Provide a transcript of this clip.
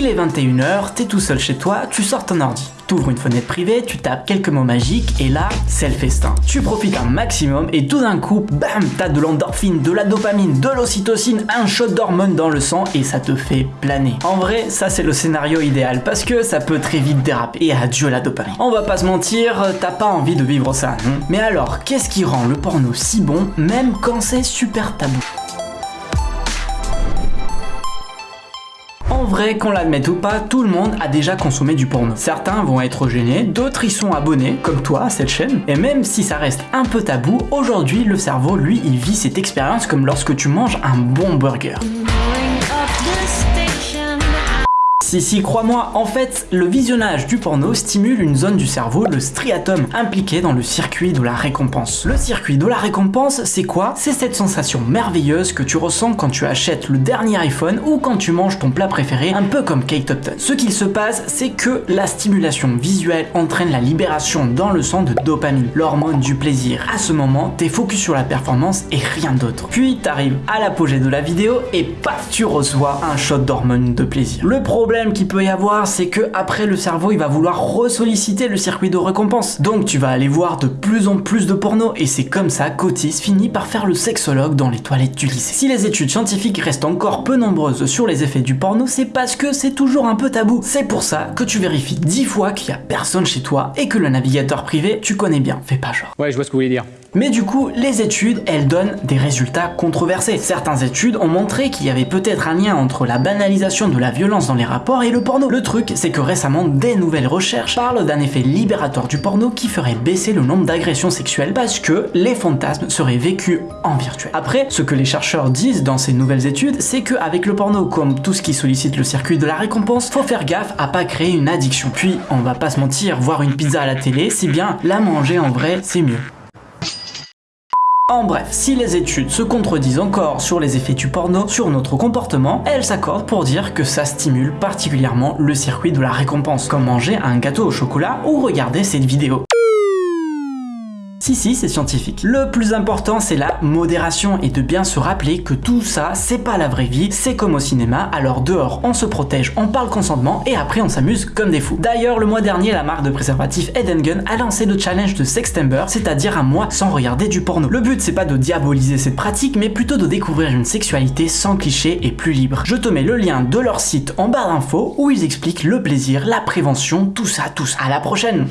Il est 21h, t'es tout seul chez toi, tu sors ton ordi. T'ouvres une fenêtre privée, tu tapes quelques mots magiques et là, c'est le festin. Tu profites un maximum et tout d'un coup, bam, t'as de l'endorphine, de la dopamine, de l'ocytocine, un shot d'hormones dans le sang et ça te fait planer. En vrai, ça c'est le scénario idéal parce que ça peut très vite déraper. Et adieu la dopamine. On va pas se mentir, t'as pas envie de vivre ça, non? Mais alors, qu'est-ce qui rend le porno si bon, même quand c'est super tabou? En vrai, qu'on l'admette ou pas, tout le monde a déjà consommé du porno. Certains vont être gênés, d'autres y sont abonnés, comme toi à cette chaîne. Et même si ça reste un peu tabou, aujourd'hui le cerveau, lui, il vit cette expérience comme lorsque tu manges un bon burger. Si si, crois-moi, en fait, le visionnage du porno stimule une zone du cerveau, le striatum, impliqué dans le circuit de la récompense. Le circuit de la récompense, c'est quoi? C'est cette sensation merveilleuse que tu ressens quand tu achètes le dernier iPhone ou quand tu manges ton plat préféré, un peu comme Kate Upton. Ce qu'il se passe, c'est que la stimulation visuelle entraîne la libération dans le sang de dopamine, l'hormone du plaisir. À ce moment, t'es focus sur la performance et rien d'autre. Puis t'arrives à l'apogée de la vidéo et paf, tu reçois un shot d'hormone de plaisir. Le problème qu'il peut y avoir, c'est que après le cerveau, il va vouloir ressolliciter le circuit de récompense. Donc tu vas aller voir de plus en plus de porno et c'est comme ça qu'Otis finit par faire le sexologue dans les toilettes du lycée. Si les études scientifiques restent encore peu nombreuses sur les effets du porno, c'est parce que c'est toujours un peu tabou. C'est pour ça que tu vérifies 10 fois qu'il y a personne chez toi et que le navigateur privé, tu connais bien. Fais pas genre. Ouais, je vois ce que vous voulez dire. Mais du coup, les études, elles donnent des résultats controversés. Certaines études ont montré qu'il y avait peut-être un lien entre la banalisation de la violence dans les rapports et le porno. Le truc, c'est que récemment, des nouvelles recherches parlent d'un effet libérateur du porno qui ferait baisser le nombre d'agressions sexuelles parce que les fantasmes seraient vécus en virtuel. Après, ce que les chercheurs disent dans ces nouvelles études, c'est qu'avec le porno, comme tout ce qui sollicite le circuit de la récompense, faut faire gaffe à pas créer une addiction. Puis, on va pas se mentir, voir une pizza à la télé, c'est bien, la manger en vrai, c'est mieux. En bref, si les études se contredisent encore sur les effets du porno sur notre comportement, elles s'accordent pour dire que ça stimule particulièrement le circuit de la récompense, comme manger un gâteau au chocolat ou regarder cette vidéo. Si si, c'est scientifique. Le plus important, c'est la modération et de bien se rappeler que tout ça, c'est pas la vraie vie, c'est comme au cinéma, alors dehors, on se protège, on parle consentement et après on s'amuse comme des fous. D'ailleurs, le mois dernier, la marque de préservatif Eden a lancé le challenge de Sextember, c'est-à-dire un mois sans regarder du porno. Le but, c'est pas de diaboliser cette pratique, mais plutôt de découvrir une sexualité sans clichés et plus libre. Je te mets le lien de leur site en barre d'infos où ils expliquent le plaisir, la prévention, tout ça, tout ça. À la prochaine